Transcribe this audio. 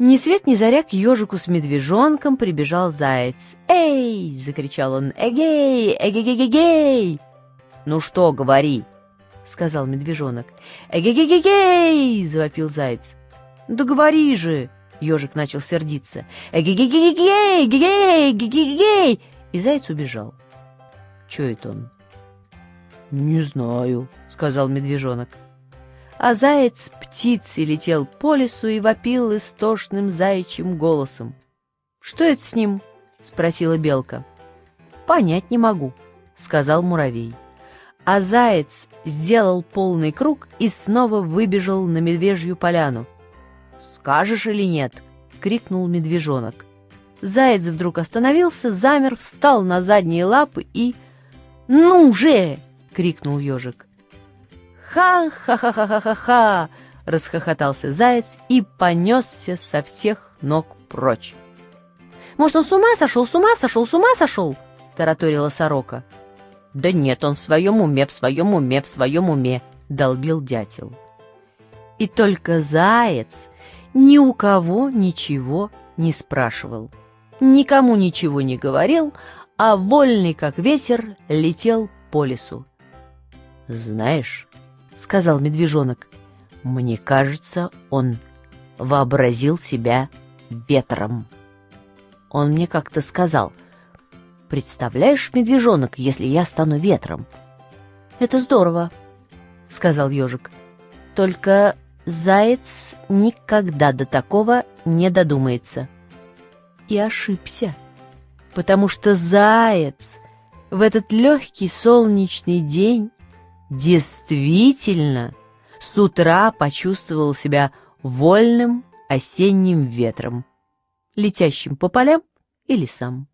Ни свет ни заря к ежику с медвежонком прибежал заяц. «Эй!» — закричал он. «Эгей! Эгегегегей!» «Ну что, говори!» — сказал медвежонок. «Эгегегегей!» — завопил заяц. «Да говори же!» — ежик начал сердиться. «Эгегегегей! Гегей! Гегегей!» И заяц убежал. «Чё это он?» «Не знаю», — сказал медвежонок а заяц птицей летел по лесу и вопил истошным заячьим голосом. «Что это с ним?» — спросила белка. «Понять не могу», — сказал муравей. А заяц сделал полный круг и снова выбежал на медвежью поляну. «Скажешь или нет?» — крикнул медвежонок. Заяц вдруг остановился, замер, встал на задние лапы и... «Ну же!» — крикнул ежик. «Ха-ха-ха-ха-ха-ха!» — расхохотался заяц и понесся со всех ног прочь. «Может, он с ума сошел, с ума сошел, с ума сошел?» — тараторила сорока. «Да нет, он в своем уме, в своем уме, в своем уме!» — долбил дятел. И только заяц ни у кого ничего не спрашивал, никому ничего не говорил, а вольный, как ветер, летел по лесу. «Знаешь, сказал медвежонок. Мне кажется, он вообразил себя ветром. Он мне как-то сказал, «Представляешь, медвежонок, если я стану ветром?» «Это здорово», — сказал ежик. «Только заяц никогда до такого не додумается». И ошибся, потому что заяц в этот легкий солнечный день действительно с утра почувствовал себя вольным осенним ветром, летящим по полям и лесам.